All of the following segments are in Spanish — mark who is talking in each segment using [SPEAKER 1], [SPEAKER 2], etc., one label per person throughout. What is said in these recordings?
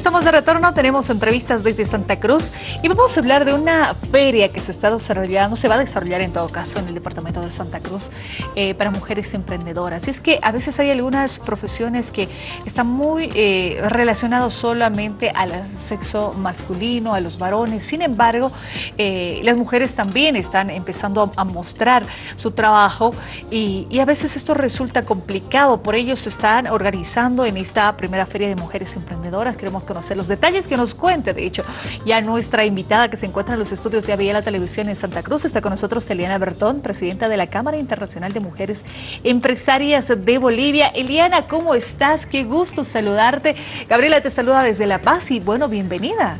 [SPEAKER 1] Estamos de retorno, tenemos entrevistas desde Santa Cruz y vamos a hablar de una feria que se está desarrollando, se va a desarrollar en todo caso en el departamento de Santa Cruz eh, para mujeres emprendedoras. Y es que a veces hay algunas profesiones que están muy eh, relacionadas solamente al sexo masculino, a los varones. Sin embargo, eh, las mujeres también están empezando a, mostrar su trabajo y, y a veces esto resulta complicado. Por ello se están organizando en esta primera feria de mujeres emprendedoras. Queremos conocer los detalles, que nos cuente, de hecho, ya nuestra invitada que se encuentra en los estudios de Aviala Televisión en Santa Cruz, está con nosotros Eliana Bertón, presidenta de la Cámara Internacional de Mujeres Empresarias de Bolivia. Eliana, ¿cómo estás? Qué gusto saludarte. Gabriela te saluda desde La Paz y bueno, bienvenida.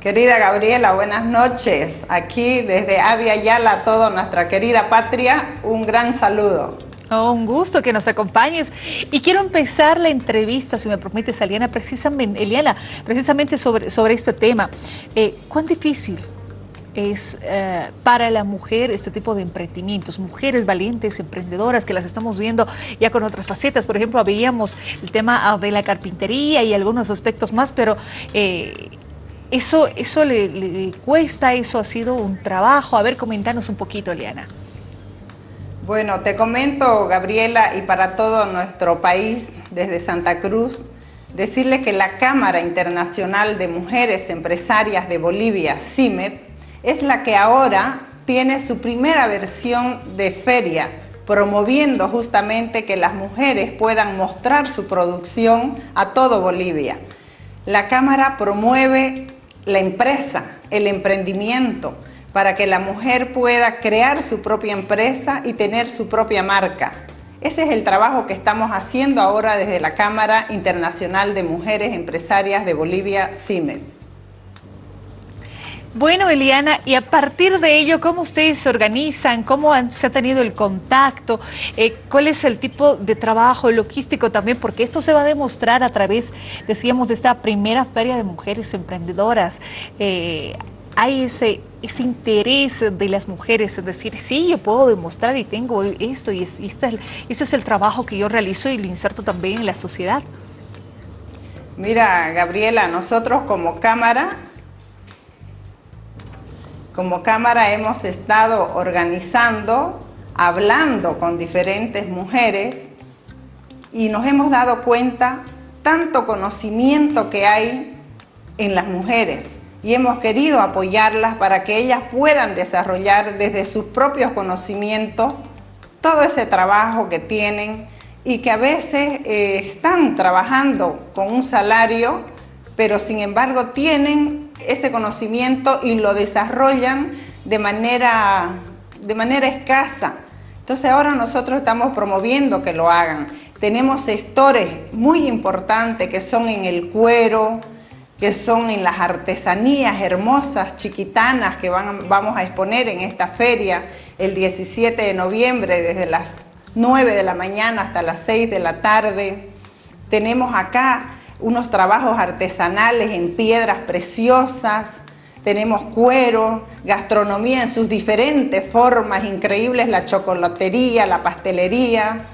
[SPEAKER 2] Querida Gabriela, buenas noches. Aquí desde Avia Yala, toda nuestra querida patria, un gran saludo.
[SPEAKER 1] Oh, un gusto que nos acompañes. Y quiero empezar la entrevista, si me permites, Eliana, precisamente, Eliana, precisamente sobre, sobre este tema. Eh, ¿Cuán difícil es eh, para la mujer este tipo de emprendimientos, mujeres valientes, emprendedoras, que las estamos viendo ya con otras facetas. Por ejemplo, veíamos el tema ah, de la carpintería y algunos aspectos más, pero eh, eso, eso le, le, cuesta, eso ha sido un trabajo. A ver, comentanos un poquito, Eliana.
[SPEAKER 2] Bueno, te comento, Gabriela, y para todo nuestro país, desde Santa Cruz, decirle que la Cámara Internacional de Mujeres Empresarias de Bolivia, CIMEP, es la que ahora tiene su primera versión de feria, promoviendo justamente que las mujeres puedan mostrar su producción a todo Bolivia. La Cámara promueve la empresa, el emprendimiento, para que la mujer pueda crear su propia empresa y tener su propia marca. Ese es el trabajo que estamos haciendo ahora desde la Cámara Internacional de Mujeres Empresarias de Bolivia, CIME.
[SPEAKER 1] Bueno, Eliana, y a partir de ello, ¿cómo ustedes se organizan? ¿Cómo se ha tenido el contacto? Eh, ¿Cuál es el tipo de trabajo logístico también? Porque esto se va a demostrar a través, decíamos, de esta primera feria de mujeres emprendedoras. Eh, hay ese, ese interés de las mujeres, es decir, sí, yo puedo demostrar y tengo esto y, es, este, ese es el trabajo que yo realizo y lo inserto también en la sociedad.
[SPEAKER 2] Mira, Gabriela, nosotros como Cámara, como Cámara hemos estado organizando, hablando con diferentes mujeres y nos hemos dado cuenta tanto conocimiento que hay en las mujeres, y hemos querido apoyarlas para que ellas puedan desarrollar desde sus propios conocimientos todo ese trabajo que tienen y que a veces eh, están trabajando con un salario, pero sin embargo tienen ese conocimiento y lo desarrollan de manera, de manera escasa. Entonces ahora nosotros estamos promoviendo que lo hagan. Tenemos sectores muy importantes que son en el cuero, que son en las artesanías hermosas, chiquitanas, que van, vamos a exponer en esta feria el 17 de noviembre desde las 9 de la mañana hasta las 6 de la tarde. Tenemos acá unos trabajos artesanales en piedras preciosas, tenemos cuero, gastronomía en sus diferentes formas increíbles, la chocolatería, la pastelería,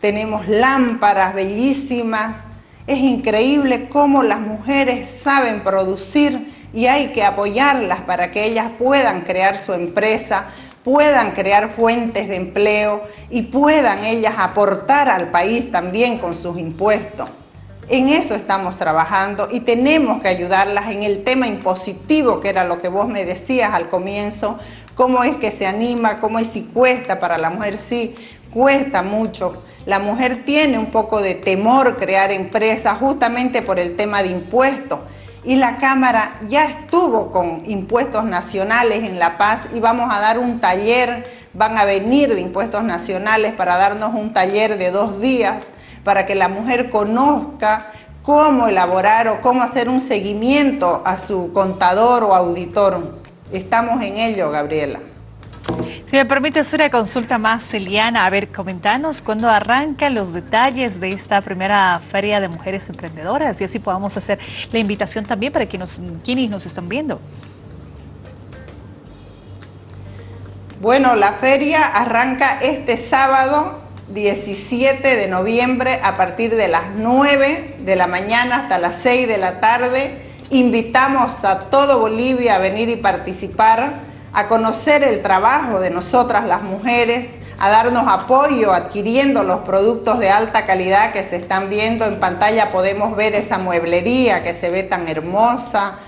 [SPEAKER 2] tenemos lámparas bellísimas, es increíble cómo las mujeres saben producir y hay que apoyarlas para que ellas puedan crear su empresa, puedan crear fuentes de empleo y puedan ellas aportar al país también con sus impuestos. En eso estamos trabajando y tenemos que ayudarlas en el tema impositivo, que era lo que vos me decías al comienzo, cómo es que se anima, cómo es si cuesta para la mujer, sí, cuesta mucho la mujer tiene un poco de temor crear empresas justamente por el tema de impuestos. Y la Cámara ya estuvo con impuestos nacionales en La Paz y vamos a dar un taller, van a venir de impuestos nacionales para darnos un taller de dos días para que la mujer conozca cómo elaborar o cómo hacer un seguimiento a su contador o auditor. Estamos en ello, Gabriela.
[SPEAKER 1] Si me permites una consulta más, Celiana, a ver, comentanos cuándo arrancan los detalles de esta primera Feria de Mujeres Emprendedoras y así podamos hacer la invitación también para quienes, quienes nos están viendo.
[SPEAKER 2] Bueno, la feria arranca este sábado 17 de noviembre a partir de las 9 de la mañana hasta las 6 de la tarde. Invitamos a todo Bolivia a venir y participar, a conocer el trabajo de nosotras las mujeres, a darnos apoyo adquiriendo los productos de alta calidad que se están viendo en pantalla. Podemos ver esa mueblería que se ve tan hermosa,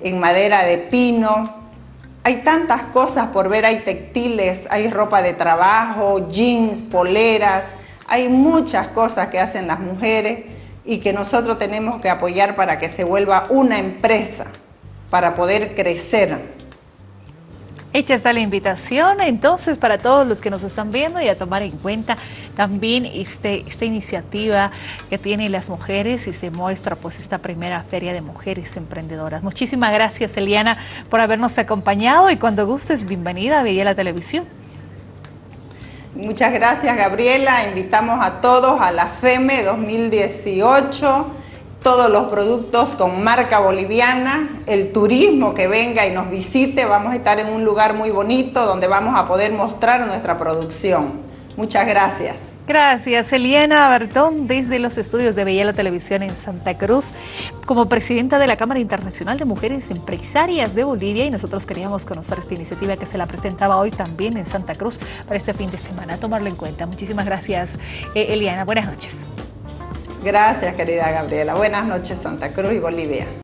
[SPEAKER 2] en madera de pino. Hay tantas cosas por ver, hay textiles, hay ropa de trabajo, jeans, poleras, hay muchas cosas que hacen las mujeres y que nosotros tenemos que apoyar para que se vuelva una empresa, para poder crecer.
[SPEAKER 1] Hecha está la invitación entonces para todos los que nos están viendo y a tomar en cuenta también este, esta iniciativa que tienen las mujeres y se muestra pues esta primera feria de mujeres emprendedoras. Muchísimas gracias Eliana por habernos acompañado y cuando gustes bienvenida a la Televisión.
[SPEAKER 2] Muchas gracias Gabriela, invitamos a todos a la FEME 2018 todos los productos con marca boliviana, el turismo que venga y nos visite, vamos a estar en un lugar muy bonito donde vamos a poder mostrar nuestra producción. Muchas gracias.
[SPEAKER 1] Gracias, Eliana Bertón, desde los estudios de Bella Televisión en Santa Cruz, como presidenta de la Cámara Internacional de Mujeres Empresarias de Bolivia, y nosotros queríamos conocer esta iniciativa que se la presentaba hoy también en Santa Cruz para este fin de semana, tomarlo en cuenta. Muchísimas gracias, eh, Eliana. Buenas noches.
[SPEAKER 2] Gracias, querida Gabriela. Buenas noches, Santa Cruz y Bolivia.